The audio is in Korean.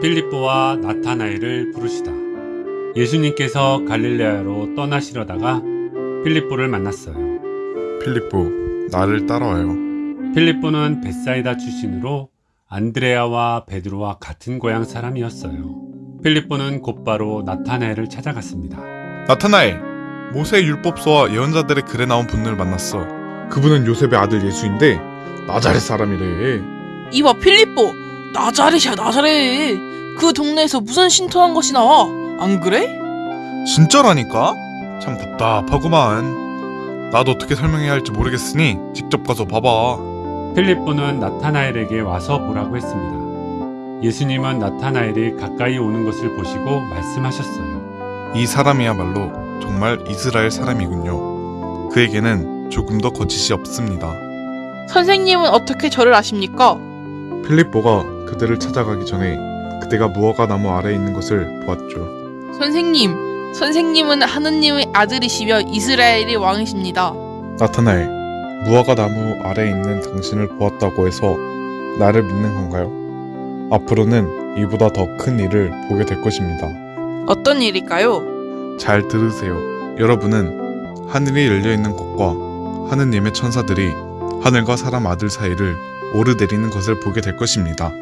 필리포와 나타나엘을 부르시다. 예수님께서 갈릴레아로 떠나시려다가 필리포를 만났어요. 필리포, 나를 따라와요. 필리포는 벳사이다 출신으로 안드레아와 베드로와 같은 고향 사람이었어요. 필리포는 곧바로 나타나엘을 찾아갔습니다. 나타나엘, 모세의 율법서와 예언자들의 글에 나온 분을 만났어. 그분은 요셉의 아들 예수인데 나자렛 사람이래. 이봐 필리포 나자렛이야 나자렛 그 동네에서 무슨 신통한 것이 나와 안 그래? 진짜라니까? 참 답답하구만. 나도 어떻게 설명해야 할지 모르겠으니 직접 가서 봐봐. 필리포는 나타나엘에게 와서 보라고 했습니다. 예수님은 나타나엘이 가까이 오는 것을 보시고 말씀하셨어요. 이 사람이야말로 정말 이스라엘 사람이군요. 그에게는 조금 더 거짓이 없습니다. 선생님은 어떻게 저를 아십니까? 필립보가 그들을 찾아가기 전에 그대가 무화과 나무 아래에 있는 것을 보았죠. 선생님 선생님은 하느님의 아들이시며 이스라엘의 왕이십니다 나타나엘, 무화과 나무 아래에 있는 당신을 보았다고 해서 나를 믿는 건가요? 앞으로는 이보다 더 큰 일을 보게 될 것입니다. 어떤 일일까요? 잘 들으세요. 여러분은 하늘이 열려 있는 곳과 하느님의 천사들이 하늘과 사람 아들 사이를 오르내리는 것을 보게 될 것입니다.